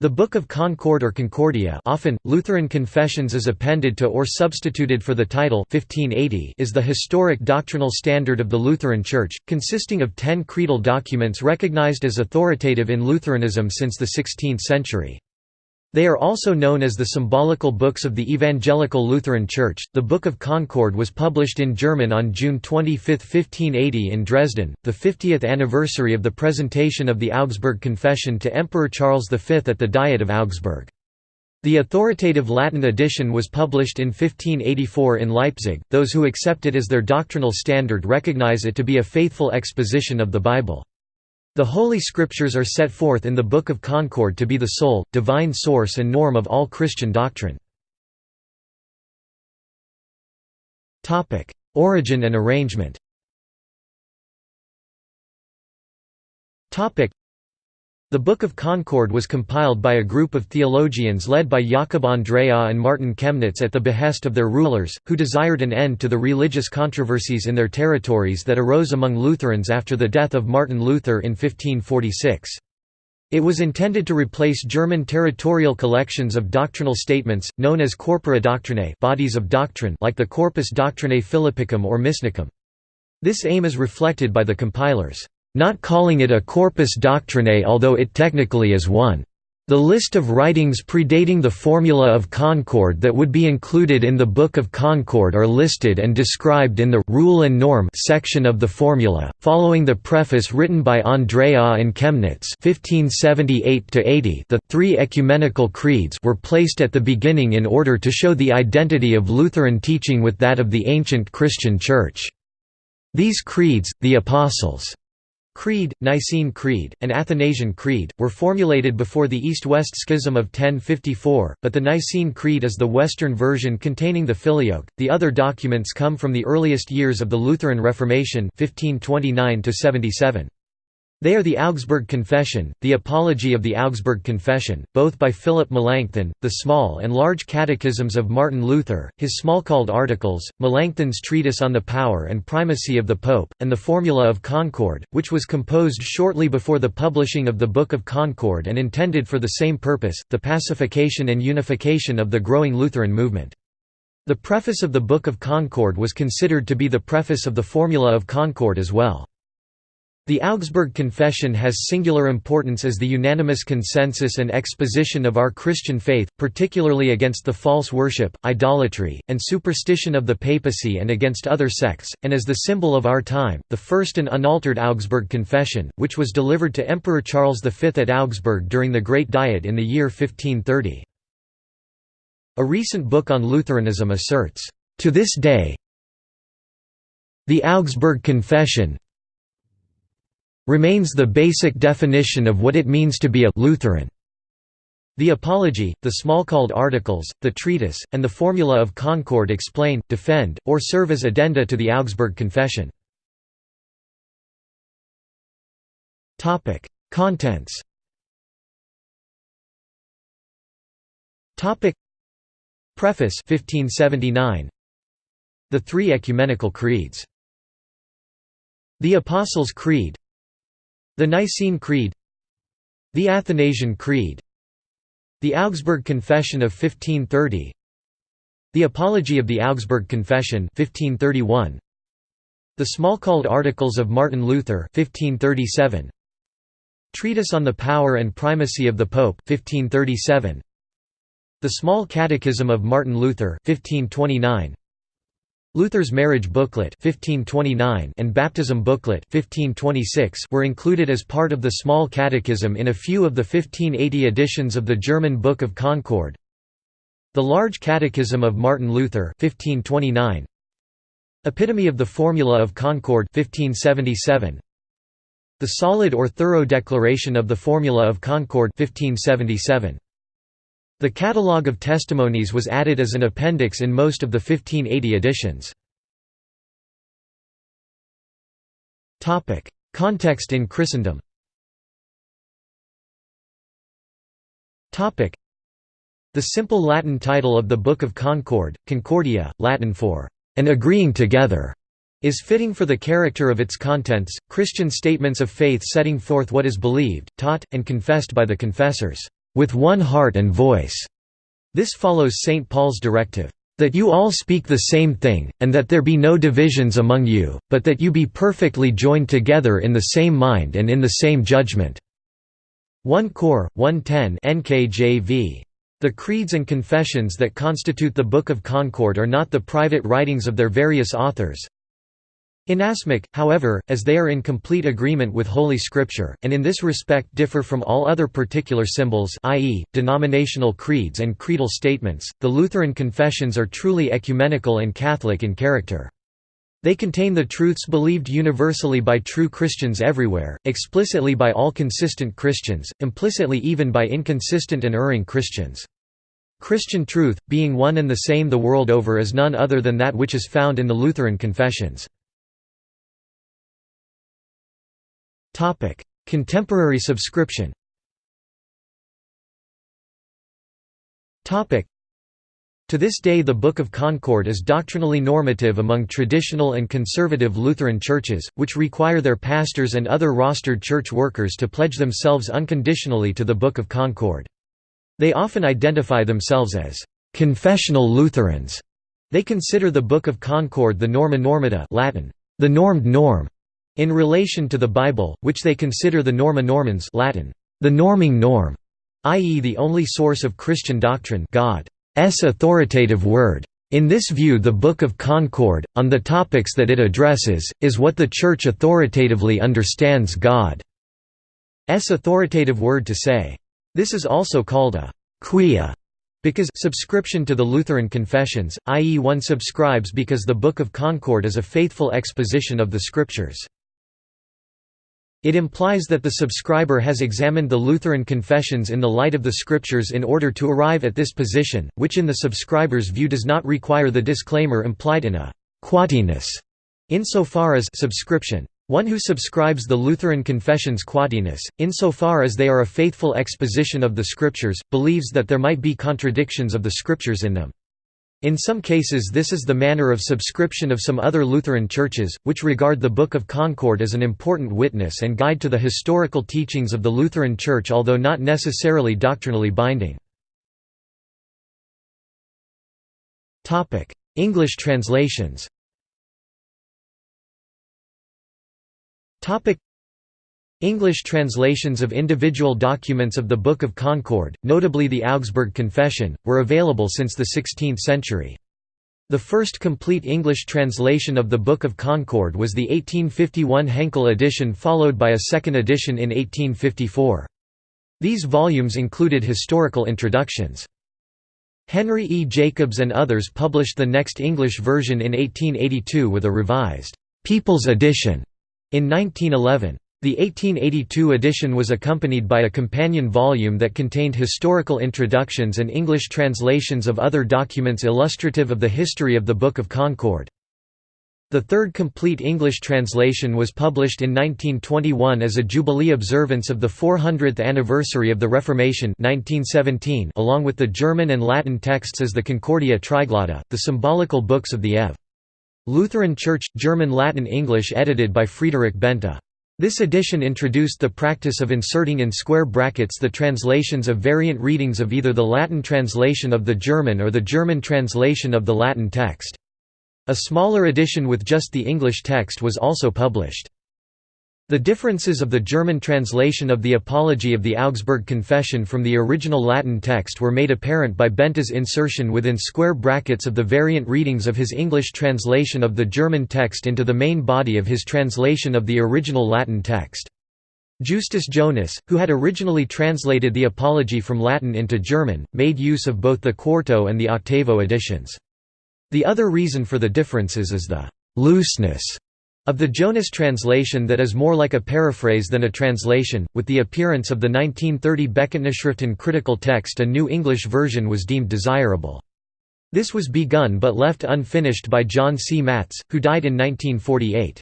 The Book of Concord or Concordia often, Lutheran Confessions is appended to or substituted for the title 1580 is the historic doctrinal standard of the Lutheran Church, consisting of ten creedal documents recognized as authoritative in Lutheranism since the 16th century. They are also known as the symbolical books of the Evangelical Lutheran Church. The Book of Concord was published in German on June 25, 1580 in Dresden, the 50th anniversary of the presentation of the Augsburg Confession to Emperor Charles V at the Diet of Augsburg. The authoritative Latin edition was published in 1584 in Leipzig. Those who accept it as their doctrinal standard recognize it to be a faithful exposition of the Bible. The Holy Scriptures are set forth in the Book of Concord to be the sole, divine source and norm of all Christian doctrine. Origin and arrangement the Book of Concord was compiled by a group of theologians led by Jakob Andreae and Martin Chemnitz at the behest of their rulers, who desired an end to the religious controversies in their territories that arose among Lutherans after the death of Martin Luther in 1546. It was intended to replace German territorial collections of doctrinal statements, known as corpora doctrinae bodies of doctrine like the Corpus Doctrinae Philippicum or Misnicum. This aim is reflected by the compilers not calling it a corpus doctrinae although it technically is one. The list of writings predating the Formula of Concord that would be included in the Book of Concord are listed and described in the «Rule and Norm» section of the Formula, following the preface written by Andreae and Chemnitz 1578 the three ecumenical creeds were placed at the beginning in order to show the identity of Lutheran teaching with that of the ancient Christian Church. These creeds, the Apostles' Creed, Nicene Creed, and Athanasian Creed, were formulated before the East-West Schism of 1054, but the Nicene Creed is the Western version containing the Filioque. The other documents come from the earliest years of the Lutheran Reformation 1529 -77. They are the Augsburg Confession, the Apology of the Augsburg Confession, both by Philip Melanchthon, the small and large catechisms of Martin Luther, his Smalcald articles, Melanchthon's treatise on the power and primacy of the Pope, and the Formula of Concord, which was composed shortly before the publishing of the Book of Concord and intended for the same purpose, the pacification and unification of the growing Lutheran movement. The preface of the Book of Concord was considered to be the preface of the Formula of Concord as well. The Augsburg Confession has singular importance as the unanimous consensus and exposition of our Christian faith, particularly against the false worship, idolatry, and superstition of the papacy and against other sects, and as the symbol of our time, the first and unaltered Augsburg Confession, which was delivered to Emperor Charles V at Augsburg during the Great Diet in the year 1530. A recent book on Lutheranism asserts, "...to this day the Augsburg Confession, remains the basic definition of what it means to be a Lutheran. The Apology, the Smalcald Articles, the Treatise, and the Formula of Concord explain, defend, or serve as addenda to the Augsburg Confession. Contents Preface 1579 The Three Ecumenical Creeds The Apostles' Creed the Nicene Creed The Athanasian Creed The Augsburg Confession of 1530 The Apology of the Augsburg Confession 1531 The Smalcald Articles of Martin Luther 1537 Treatise on the Power and Primacy of the Pope 1537 The Small Catechism of Martin Luther 1529 Luther's marriage booklet 1529 and baptism booklet 1526 were included as part of the Small Catechism in a few of the 1580 editions of the German Book of Concord. The Large Catechism of Martin Luther 1529. Epitome of the Formula of Concord 1577. The Solid or Thorough Declaration of the Formula of Concord 1577. The catalogue of testimonies was added as an appendix in most of the 1580 editions. Context in Christendom The simple Latin title of the Book of Concord, Concordia, Latin for, "...an agreeing together", is fitting for the character of its contents, Christian statements of faith setting forth what is believed, taught, and confessed by the confessors. With one heart and voice." This follows St. Paul's directive, "...that you all speak the same thing, and that there be no divisions among you, but that you be perfectly joined together in the same mind and in the same judgment." 1 Cor. 110 NKJV. The creeds and confessions that constitute the Book of Concord are not the private writings of their various authors, Inasmuch, however, as they are in complete agreement with Holy Scripture, and in this respect differ from all other particular symbols i.e., denominational creeds and creedal statements, the Lutheran confessions are truly ecumenical and Catholic in character. They contain the truths believed universally by true Christians everywhere, explicitly by all consistent Christians, implicitly even by inconsistent and erring Christians. Christian truth, being one and the same the world over is none other than that which is found in the Lutheran confessions. Topic: Contemporary subscription. Topic: To this day the Book of Concord is doctrinally normative among traditional and conservative Lutheran churches, which require their pastors and other rostered church workers to pledge themselves unconditionally to the Book of Concord. They often identify themselves as confessional Lutherans. They consider the Book of Concord the norma normata Latin, the normed norm, in relation to the Bible, which they consider the Norma Normans Latin, the norming norm, i.e. the only source of Christian doctrine God's authoritative word. In this view the Book of Concord, on the topics that it addresses, is what the Church authoritatively understands God's authoritative word to say. This is also called a quia because subscription to the Lutheran confessions, i.e. one subscribes because the Book of Concord is a faithful exposition of the Scriptures. It implies that the subscriber has examined the Lutheran confessions in the light of the Scriptures in order to arrive at this position, which in the subscriber's view does not require the disclaimer implied in a «quatenus» insofar as subscription. One who subscribes the Lutheran confessions quatenus, insofar as they are a faithful exposition of the Scriptures, believes that there might be contradictions of the Scriptures in them. In some cases this is the manner of subscription of some other Lutheran churches, which regard the Book of Concord as an important witness and guide to the historical teachings of the Lutheran Church although not necessarily doctrinally binding. English translations English translations of individual documents of the Book of Concord, notably the Augsburg Confession, were available since the 16th century. The first complete English translation of the Book of Concord was the 1851 Henkel edition followed by a second edition in 1854. These volumes included historical introductions. Henry E. Jacobs and others published the next English version in 1882 with a revised «People's Edition» in 1911. The 1882 edition was accompanied by a companion volume that contained historical introductions and English translations of other documents illustrative of the history of the Book of Concord. The third complete English translation was published in 1921 as a Jubilee observance of the 400th anniversary of the Reformation 1917 along with the German and Latin texts as the Concordia Triglotta, the symbolical books of the Ev. Lutheran Church, German Latin English edited by Friedrich Bente. This edition introduced the practice of inserting in square brackets the translations of variant readings of either the Latin translation of the German or the German translation of the Latin text. A smaller edition with just the English text was also published. The differences of the German translation of the Apology of the Augsburg Confession from the original Latin text were made apparent by Bente's insertion within square brackets of the variant readings of his English translation of the German text into the main body of his translation of the original Latin text. Justus Jonas, who had originally translated the Apology from Latin into German, made use of both the Quarto and the Octavo editions. The other reason for the differences is the «looseness» Of the Jonas translation that is more like a paraphrase than a translation, with the appearance of the 1930 Bekenntnisschriften critical text a new English version was deemed desirable. This was begun but left unfinished by John C. Mattes, who died in 1948.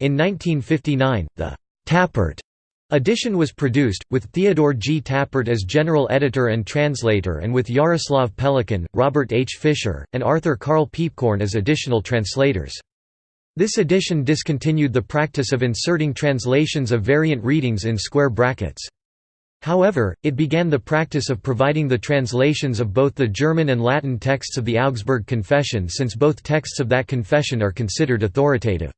In 1959, the Tappert edition was produced, with Theodore G. Tappert as general editor and translator and with Jaroslav Pelikan, Robert H. Fisher, and Arthur Karl Piepkorn as additional translators. This edition discontinued the practice of inserting translations of variant readings in square brackets. However, it began the practice of providing the translations of both the German and Latin texts of the Augsburg Confession since both texts of that confession are considered authoritative.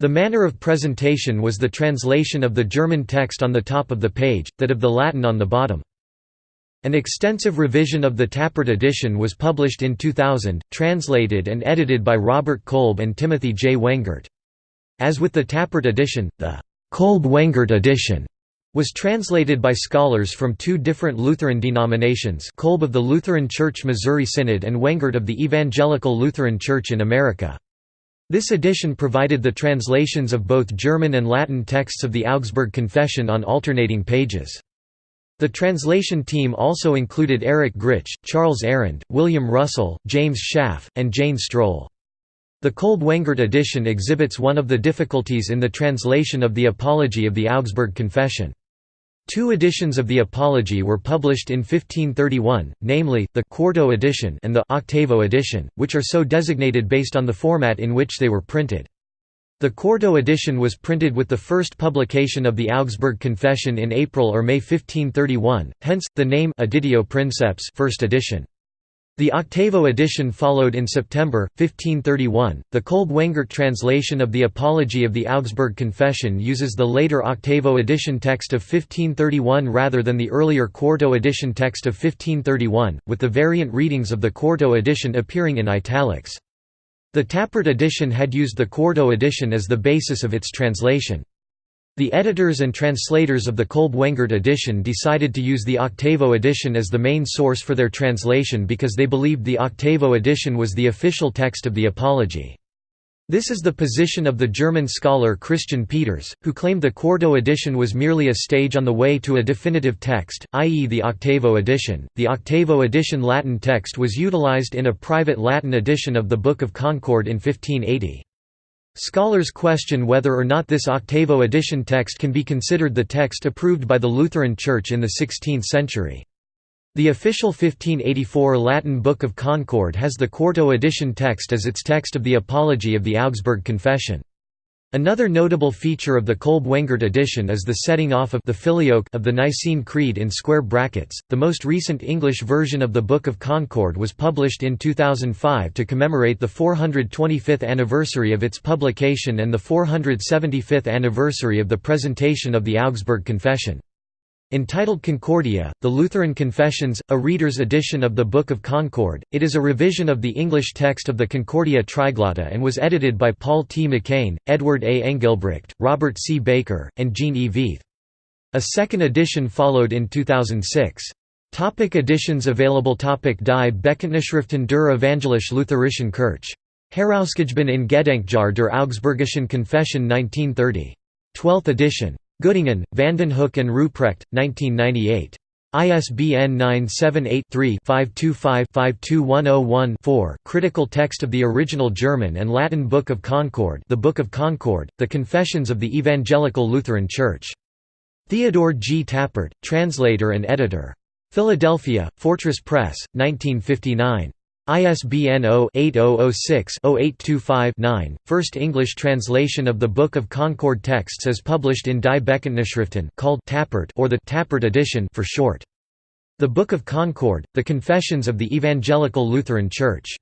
The manner of presentation was the translation of the German text on the top of the page, that of the Latin on the bottom. An extensive revision of the Tappert edition was published in 2000, translated and edited by Robert Kolb and Timothy J. Wengert. As with the Tappert edition, the Kolb-Wengert edition was translated by scholars from two different Lutheran denominations Kolb of the Lutheran Church Missouri Synod and Wengert of the Evangelical Lutheran Church in America. This edition provided the translations of both German and Latin texts of the Augsburg Confession on alternating pages. The translation team also included Eric Gritsch, Charles Arand, William Russell, James Schaaf, and Jane Strohl. The Kolb-Wengert edition exhibits one of the difficulties in the translation of the Apology of the Augsburg Confession. Two editions of the Apology were published in 1531, namely, the «quarto edition» and the «octavo edition», which are so designated based on the format in which they were printed. The quarto edition was printed with the first publication of the Augsburg Confession in April or May 1531, hence, the name Editio Princeps first edition. The octavo edition followed in September, 1531. The Kolb-Wengert translation of the Apology of the Augsburg Confession uses the later octavo edition text of 1531 rather than the earlier quarto edition text of 1531, with the variant readings of the quarto edition appearing in italics. The Tappert edition had used the quarto edition as the basis of its translation. The editors and translators of the Kolb-Wengert edition decided to use the octavo edition as the main source for their translation because they believed the octavo edition was the official text of the Apology. This is the position of the German scholar Christian Peters, who claimed the Quarto edition was merely a stage on the way to a definitive text, i.e., the Octavo edition. The Octavo edition Latin text was utilized in a private Latin edition of the Book of Concord in 1580. Scholars question whether or not this Octavo edition text can be considered the text approved by the Lutheran Church in the 16th century. The official 1584 Latin Book of Concord has the Quarto edition text as its text of the Apology of the Augsburg Confession. Another notable feature of the Kolb-Wengert edition is the setting off of the filioque of the Nicene Creed in square brackets. The most recent English version of the Book of Concord was published in 2005 to commemorate the 425th anniversary of its publication and the 475th anniversary of the presentation of the Augsburg Confession. Entitled Concordia, The Lutheran Confessions, a reader's edition of the Book of Concord, it is a revision of the English text of the Concordia Triglotta and was edited by Paul T. McCain, Edward A. Engelbrecht, Robert C. Baker, and Gene E. Veith. A second edition followed in 2006. Topic editions available Topic Die Bekenntnisschriften der Evangelisch Lutherischen Kirche. Herausgegeben in Gedenkjahr der Augsburgischen Confession 1930. 12th edition. Göttingen, Vandenhoeck and Ruprecht, 1998. ISBN 978-3-525-52101-4 Critical text of the original German and Latin Book of Concord The Book of Concord, The Confessions of the Evangelical Lutheran Church. Theodore G. Tappert, translator and editor. Philadelphia, Fortress Press, 1959. ISBN 0-8006-0825-9. First English translation of the Book of Concord texts as published in Die Bekenntnisschriften called Tappert or the Tappert edition for short. The Book of Concord, The Confessions of the Evangelical Lutheran Church.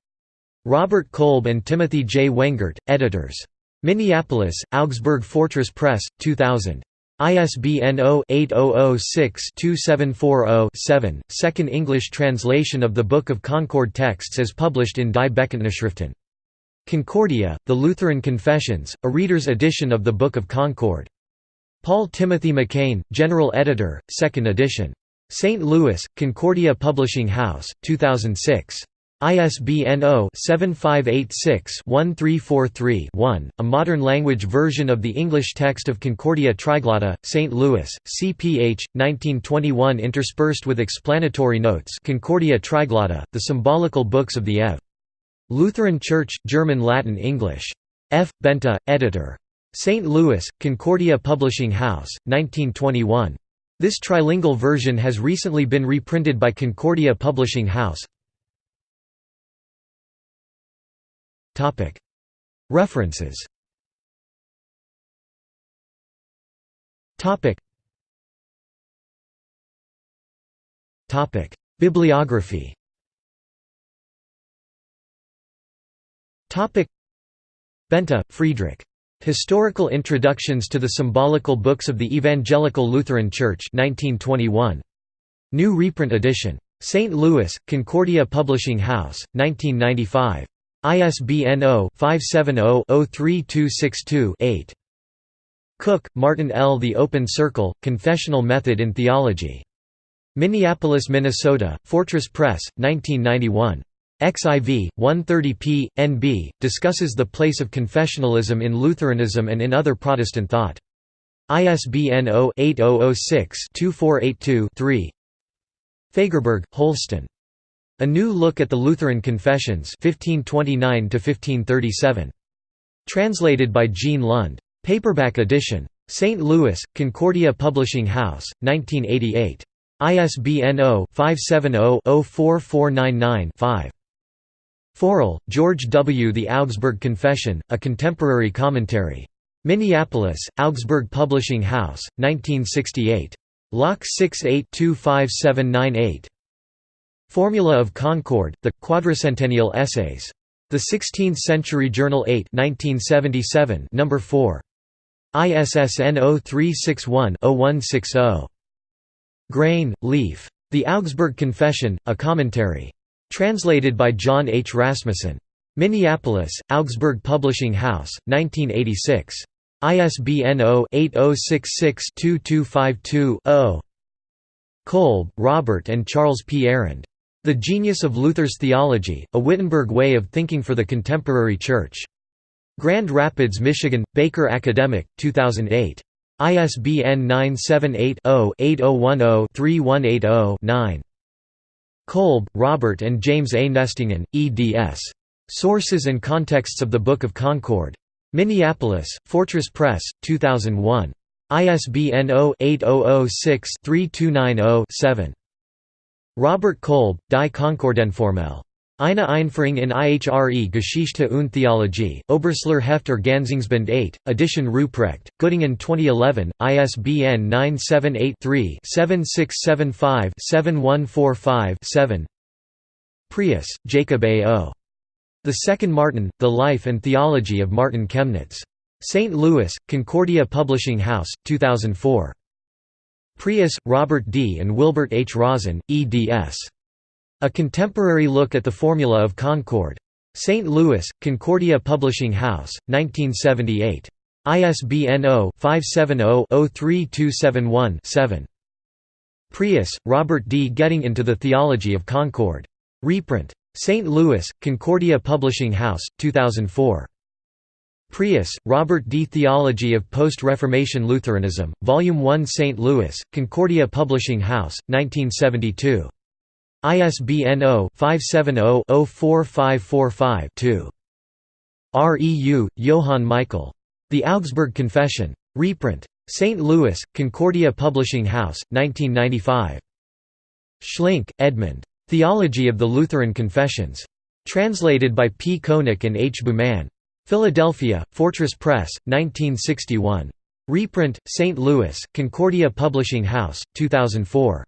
Robert Kolb and Timothy J. Wengert, editors. Minneapolis, Augsburg Fortress Press, 2000. ISBN 0-8006-2740-7, second English translation of the Book of Concord texts as published in Die Bekenntnisschriften. Concordia, The Lutheran Confessions, a reader's edition of the Book of Concord. Paul Timothy McCain, General Editor, 2nd edition. St. Louis, Concordia Publishing House, 2006. ISBN 0-7586-1343-1, a modern language version of the English text of Concordia Triglotta, St. Louis, CPH, 1921 interspersed with explanatory notes Concordia Triglotta, the symbolical books of the Ev. Lutheran Church, German Latin English. F. Bente, editor. St. Louis, Concordia Publishing House, 1921. This trilingual version has recently been reprinted by Concordia Publishing House. References Bibliography Bente, Friedrich. Historical Introductions to the Symbolical Books of the Evangelical Lutheran Church 1921. New reprint edition. St. Louis, Concordia Publishing House, 1995. ISBN 0-570-03262-8. Cook, Martin L. The Open Circle, Confessional Method in Theology. Minneapolis, Minnesota, Fortress Press, 1991. XIV, 130p, NB, discusses the place of confessionalism in Lutheranism and in other Protestant thought. ISBN 0-8006-2482-3 Fagerberg, Holsten. A New Look at the Lutheran Confessions 1529 Translated by Jean Lund. Paperback edition. St. Louis, Concordia Publishing House, 1988. ISBN 0-570-04499-5. Forell, George W. The Augsburg Confession, A Contemporary Commentary. Minneapolis, Augsburg Publishing House, 1968. Lock 68-25798. Formula of Concord, The Quadricentennial Essays. The 16th Century Journal 8 1977, No. 4. ISSN 0361-0160. Grane, Leif. The Augsburg Confession, A Commentary. Translated by John H. Rasmussen. Minneapolis, Augsburg Publishing House, 1986. ISBN 0-8066-2252-0. Kolb, Robert and Charles P. Arand. The Genius of Luther's Theology, A Wittenberg Way of Thinking for the Contemporary Church. Grand Rapids, Michigan, Baker Academic, 2008. ISBN 978 0 8010 3180 Kolb, Robert and James A. Nestingen, eds. Sources and Contexts of the Book of Concord. Minneapolis, Fortress Press, 2001. ISBN 0-8006-3290-7. Robert Kolb, Die Konkordienformel. Eine Einführung in IHRE Geschichte und Theologie, Oberstler Hefter Ganzingsband 8, Edition Ruprecht, Göttingen 2011, ISBN 978-3-7675-7145-7 Preus, Jacob A. O. The Second Martin, The Life and Theology of Martin Chemnitz. St. Louis, Concordia Publishing House, 2004. Preus, Robert D. and Wilbert H. Rosin, eds. A Contemporary Look at the Formula of Concord. St. Louis, Concordia Publishing House, 1978. ISBN 0-570-03271-7. Preus, Robert D. Getting into the Theology of Concord. Reprint. St. Louis, Concordia Publishing House, 2004. Preus, Robert D. Theology of Post-Reformation Lutheranism, Volume 1 St. Louis, Concordia Publishing House, 1972. ISBN 0-570-04545-2. REU, Johann Michael. The Augsburg Confession. Reprint. St. Louis, Concordia Publishing House, 1995. Schlink, Edmund. Theology of the Lutheran Confessions. Translated by P. Koenig and H. Bouman. Philadelphia, Fortress Press, 1961. Reprint, St. Louis, Concordia Publishing House, 2004.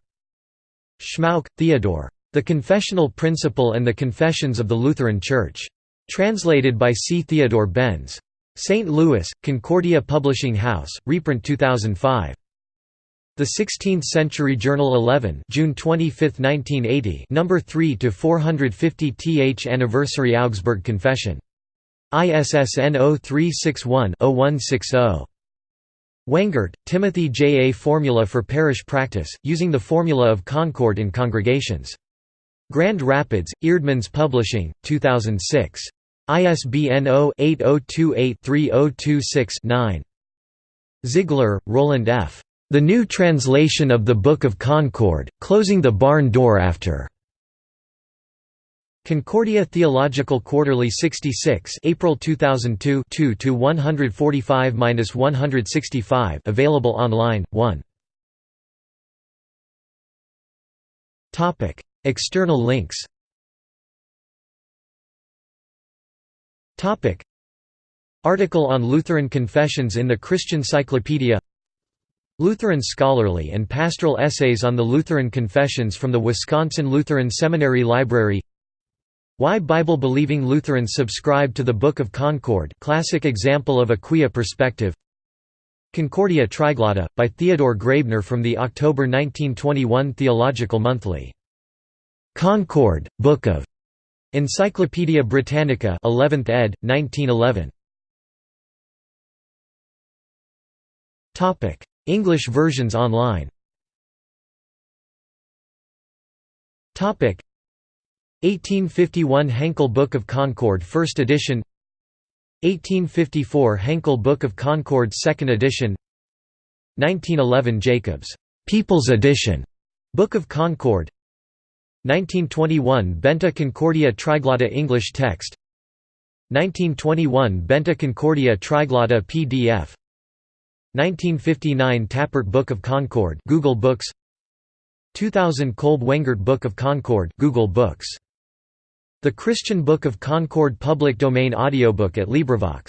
Schmauck, Theodore. The Confessional Principle and the Confessions of the Lutheran Church. Translated by C. Theodore Benz. St. Louis, Concordia Publishing House, reprint 2005. The 16th Century Journal 11 June 25, 1980 number 3 to 450 th Anniversary Augsburg Confession. ISSN 0361-0160. Wengert, Timothy J. A Formula for Parish Practice, using the Formula of Concord in Congregations. Grand Rapids, Eerdmans Publishing, 2006. ISBN 0-8028-3026-9. Ziegler, Roland F. The New Translation of the Book of Concord, Closing the Barn Door After. Concordia Theological Quarterly 66 April 2002 2 to 145-165 available online 1 Topic External links. Topic Article on Lutheran confessions in the Christian Cyclopedia. Lutheran Scholarly and Pastoral Essays on the Lutheran Confessions from the Wisconsin Lutheran Seminary Library Why Bible-believing Lutherans subscribe to the Book of Concord classic example of a quia perspective Concordia Triglotta, by Theodore Graebner from the October 1921 Theological Monthly. Concord, Book of Encyclopædia Britannica 11th ed., 1911. English versions online 1851 Henkel Book of Concord 1st edition. 1854 Henkel Book of Concord 2nd edition. 1911 Jacobs People's Edition Book of Concord. 1921 Bente Concordia Triglotta English text. 1921 Bente Concordia Triglotta PDF 1959 Tappert Book of Concord Google Books. 2000 Kolb Wengert Book of Concord Google Books the Christian Book of Concord public domain audiobook at LibriVox